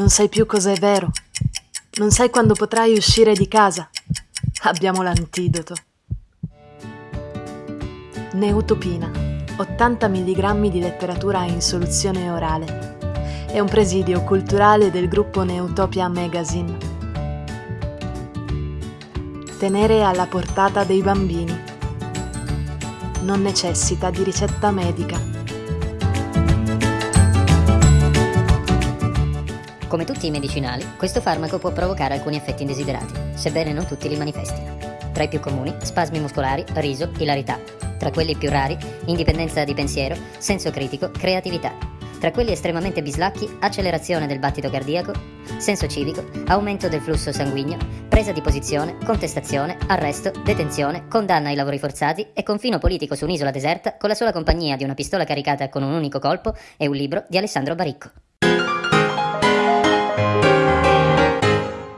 Non sai più cosa è vero. Non sai quando potrai uscire di casa. Abbiamo l'antidoto. Neutopina. 80 mg di letteratura in soluzione orale. È un presidio culturale del gruppo Neutopia Magazine. Tenere alla portata dei bambini. Non necessita di ricetta medica. Come tutti i medicinali, questo farmaco può provocare alcuni effetti indesiderati, sebbene non tutti li manifestino. Tra i più comuni, spasmi muscolari, riso, ilarità. Tra quelli più rari, indipendenza di pensiero, senso critico, creatività. Tra quelli estremamente bislacchi, accelerazione del battito cardiaco, senso civico, aumento del flusso sanguigno, presa di posizione, contestazione, arresto, detenzione, condanna ai lavori forzati e confino politico su un'isola deserta con la sola compagnia di una pistola caricata con un unico colpo e un libro di Alessandro Baricco.